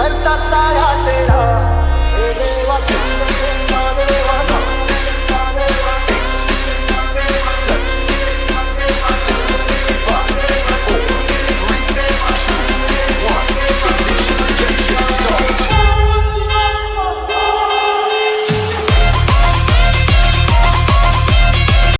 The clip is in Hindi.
करता सारा